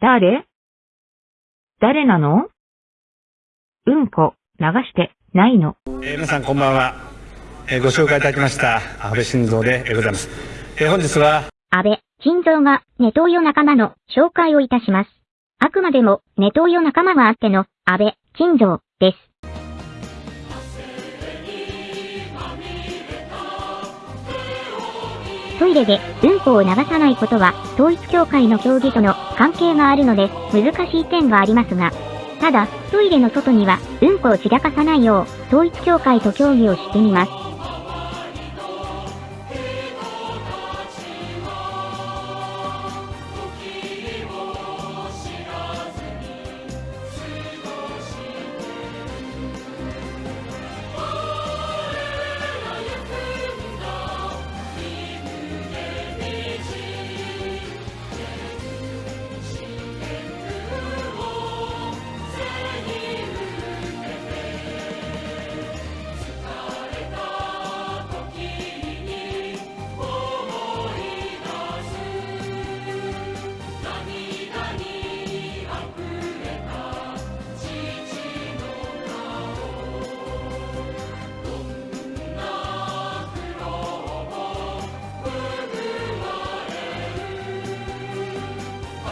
誰？誰なの？うんこ、流して、ないの。えー皆さんこんばんは、えーご紹介いただきました安倍晋三でえーございます、えー本日は安倍晋三がネトウヨ仲間の紹介をいたします。あくまでもネトウヨ仲間があっての安倍晋三です。トイレでうんこを流さないことは統一教会の教義との関係があるので難しい点がありますが、ただトイレの外にはうんこを散らかさないよう統一教会と協議をしてみます。